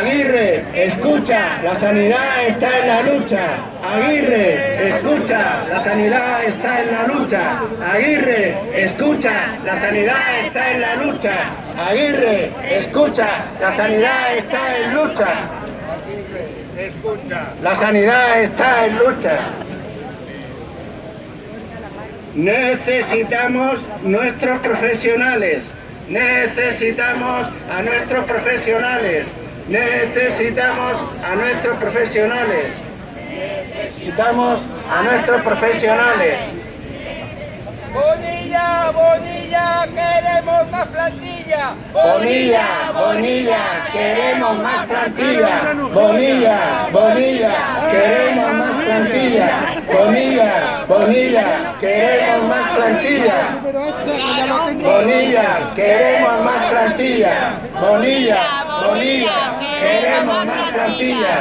Aguirre, escucha, la sanidad está en la lucha. Aguirre, escucha, la sanidad está en la lucha. Aguirre, escucha, la sanidad está en la lucha. Aguirre, escucha, la sanidad está en lucha. Escucha. La sanidad está en lucha. Necesitamos nuestros profesionales. Necesitamos a nuestros profesionales. Necesitamos a nuestros profesionales. Necesitamos a nuestros profesionales. Bonilla, Bonilla, queremos más plantilla. Bonilla, Bonilla, queremos más plantilla. Bonilla, Bonilla, queremos más plantilla. Bonilla, Bonilla, queremos más plantilla. Bonilla, queremos más plantilla. Bonilla, Bonilla, queremos más plantilla.